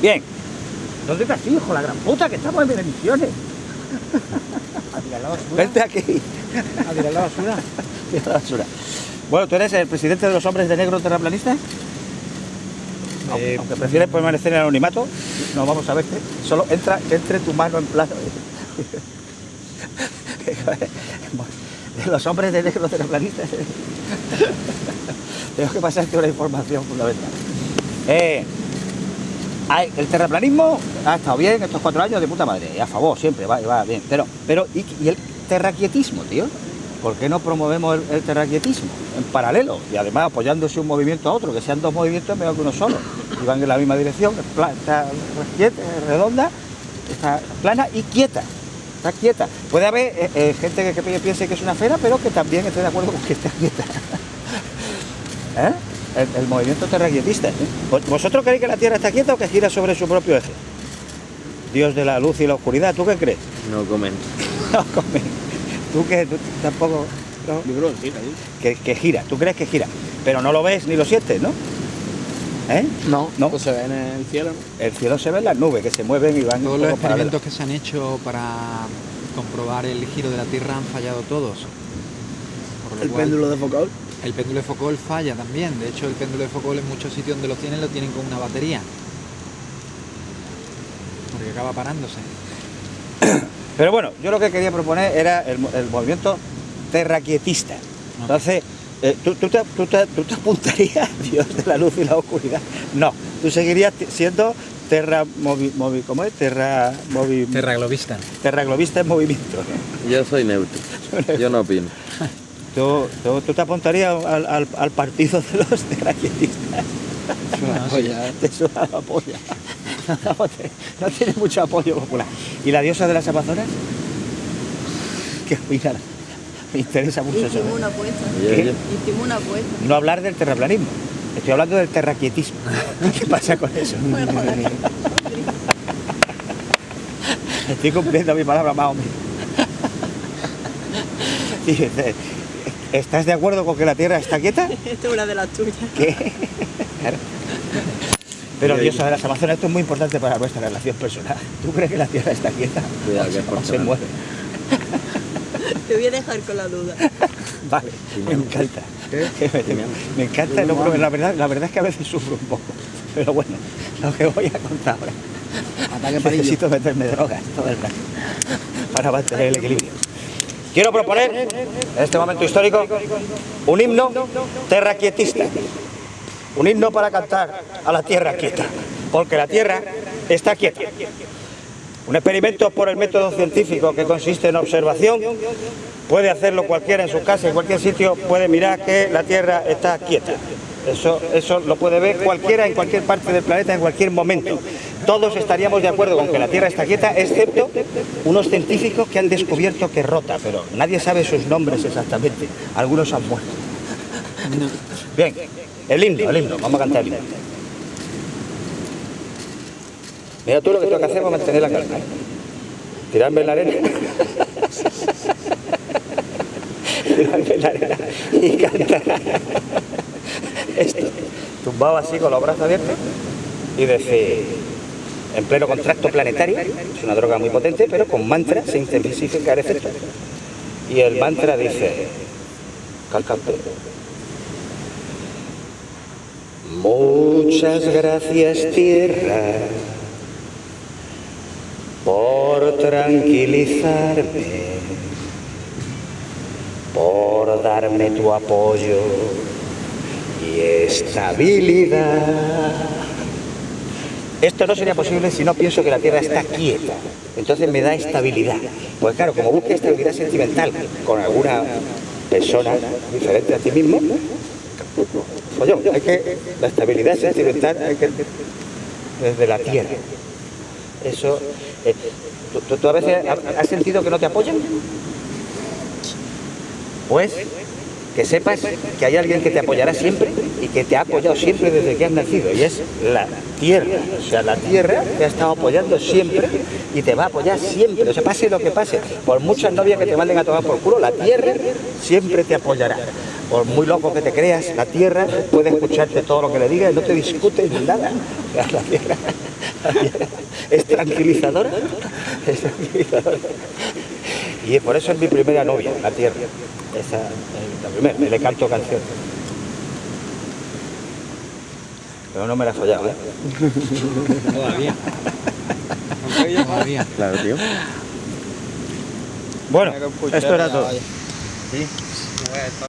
Bien. ¿Dónde estás, hijo? La gran puta, que estamos en bendiciones. A tirar la basura. Vente aquí. A tirar la basura. Tira la basura. Bueno, ¿tú eres el presidente de los hombres de negro terraplanistas? Aunque, Eh, aunque prefieres permanecer en el anonimato, no vamos a verte. Solo entra, que entre tu mano en plano. De los hombres de negro terraplanistas. Tengo que pasarte una información fundamental. Eh, el terraplanismo ha estado bien estos cuatro años de puta madre, a favor siempre, va, va bien. Pero, pero ¿y, y el terraquietismo, tío? ¿Por qué no promovemos el, el terraquietismo en paralelo? Y además apoyándose un movimiento a otro, que sean dos movimientos mejor que uno solo. Y van en la misma dirección, está redonda, está plana y quieta. Está quieta. Puede haber eh, eh, gente que, que piense que es una fera, pero que también esté de acuerdo con que está quieta. El, el movimiento terraquietista. ¿eh? ¿Vos- ¿Vosotros creéis que la Tierra está quieta o que gira sobre su propio eje? Dios de la luz y la oscuridad, ¿tú qué crees? No comen. No, come. ¿Tú qué? ¿Tú tampoco? no? Sí, ahí. Que, que gira, tú crees que gira, pero no lo ves ni lo sientes, ¿no? ¿Eh? No, No. Pues se ve en el cielo, ¿no? El cielo se ve en las nubes que se mueven y van Todos los experimentos que se han hecho para comprobar el giro de la Tierra han fallado todos. Por lo El cual, péndulo de Foucault. El péndulo de Foucault falla también. De hecho, el péndulo de Foucault en muchos sitios donde lo tienen lo tienen con una batería. Porque acaba parándose. Pero bueno, yo lo que quería proponer era el, mo- el movimiento terraquietista. Entonces, eh, ¿tú, tú te, tú te- tú te apuntarías, Dios de la luz y la oscuridad? No, tú seguirías siendo terra movi, movi- ¿cómo es? Terra movi, Terraglobista. terraglobista en movimiento. Yo soy neutro. Yo no opino. ¿Tú, tú, tú te apuntarías al, al- al partido de los terraquietistas? Te suda la polla. No tiene mucho apoyo popular. ¿Y la diosa de las Amazonas? ¿Qué opina? Me interesa mucho eso. Hicimos ¿eh? una Hicimos una apuesta. No hablar del terraplanismo. Estoy hablando del terraquietismo. ¿Qué pasa con eso? Estoy cumpliendo mi palabra más o menos. ¿Estás de acuerdo con que la Tierra está quieta? Esta es una de las tuyas. ¿Qué? Claro. Pero diosa de las Amazonas, esto es muy importante para nuestra relación personal. ¿Tú crees que la Tierra está quieta? Cuidado, O que es se- mueve. Te voy a dejar con la duda. Vale, me encanta. Me, me encanta, no, pero la verdad, la verdad es que a veces sufro un poco. Pero bueno, lo que voy a contar ahora. Necesito meterme drogas todo el rato para mantener el equilibrio. Quiero proponer, en este momento histórico, un himno terraquietista. Un himno para cantar a la tierra quieta. Porque la tierra está quieta. Un experimento por el método científico que consiste en observación. Puede hacerlo cualquiera en su casa, en cualquier sitio, puede mirar que la Tierra está quieta. Eso, eso lo puede ver cualquiera en cualquier parte del planeta, en cualquier momento. Todos estaríamos de acuerdo con que la Tierra está quieta, excepto unos científicos que han descubierto que rota, pero nadie sabe sus nombres exactamente. Algunos han muerto. Bien, el himno, el himno, vamos a cantar el himno. Mira tú lo que tengo que hacer para mantener la calma. ¿eh? Tirarme en la arena. Tirarme en la arena y cantar. Esto. Tumbado así con los brazos abiertos y decir, en pleno contracto planetario, es una droga muy potente, pero con mantra se intensifica el efecto. Y el mantra dice, cantante. Muchas gracias tierra por tranquilizarme, por darme tu apoyo y estabilidad. Esto no sería posible si no pienso que la Tierra está quieta. Entonces me da estabilidad. Pues claro, como busques estabilidad sentimental con alguna persona diferente a ti mismo, pues hay que, la estabilidad sentimental hay que desde la Tierra. Eso, eh, ¿tú, a veces ha- has sentido que no te apoyan? Pues que sepas que hay alguien que te apoyará siempre y que te ha apoyado siempre desde que has nacido y es la tierra. O sea, la tierra te ha estado apoyando siempre y te va a apoyar siempre. O sea, pase lo que pase, por muchas novias que te manden a tomar por culo, la tierra siempre te apoyará. por muy loco que te creas, la tierra puede escucharte todo lo que le digas no te discute nada. La tierra es tranquilizadora. Es tranquilizadora. Y por eso es mi primera novia, la tierra. Esa, es la primera, le canto canciones. Pero no me la he follado, ¿eh? Todavía. Todavía. Claro, tío. Bueno, esto era todo.